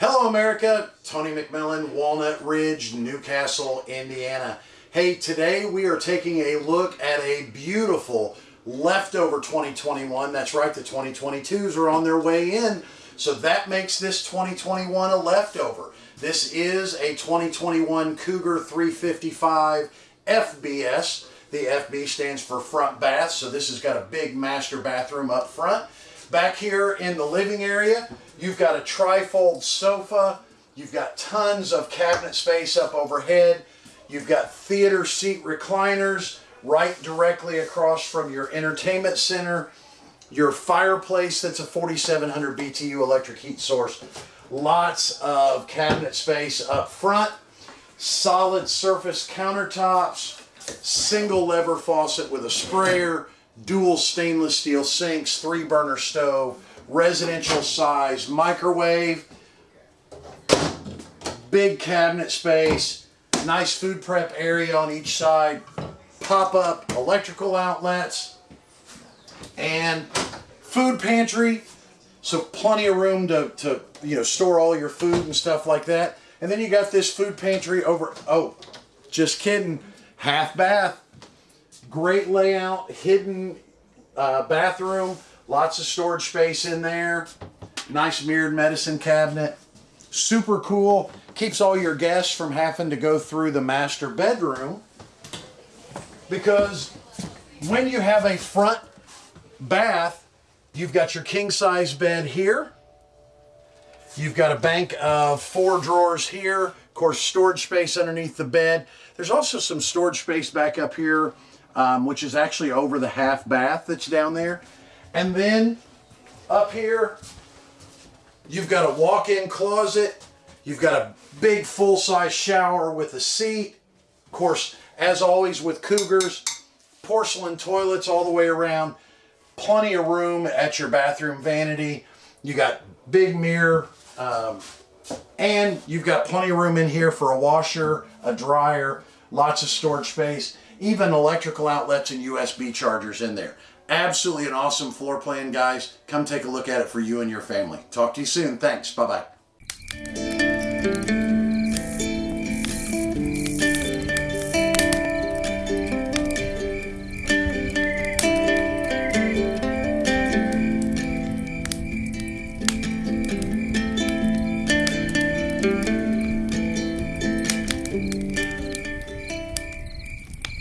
Hello, America. Tony McMillan, Walnut Ridge, Newcastle, Indiana. Hey, today we are taking a look at a beautiful leftover 2021. That's right, the 2022s are on their way in. So that makes this 2021 a leftover. This is a 2021 Cougar 355 FBS. The FB stands for front bath, so this has got a big master bathroom up front. Back here in the living area, you've got a trifold sofa. You've got tons of cabinet space up overhead. You've got theater seat recliners right directly across from your entertainment center. Your fireplace that's a 4700 BTU electric heat source. Lots of cabinet space up front. Solid surface countertops. Single lever faucet with a sprayer dual stainless steel sinks, three burner stove, residential size microwave, big cabinet space, nice food prep area on each side, pop up electrical outlets, and food pantry. So plenty of room to, to you know store all your food and stuff like that. And then you got this food pantry over, oh, just kidding, half bath Great layout, hidden uh, bathroom, lots of storage space in there. Nice mirrored medicine cabinet. Super cool. Keeps all your guests from having to go through the master bedroom because when you have a front bath, you've got your king size bed here. You've got a bank of four drawers here. Of course, storage space underneath the bed. There's also some storage space back up here um, which is actually over the half bath that's down there. And then up here, you've got a walk-in closet. You've got a big full-size shower with a seat. Of course, as always with Cougars, porcelain toilets all the way around. Plenty of room at your bathroom vanity. You got big mirror, um, and you've got plenty of room in here for a washer, a dryer, lots of storage space, even electrical outlets and USB chargers in there. Absolutely an awesome floor plan, guys. Come take a look at it for you and your family. Talk to you soon. Thanks. Bye-bye. thank you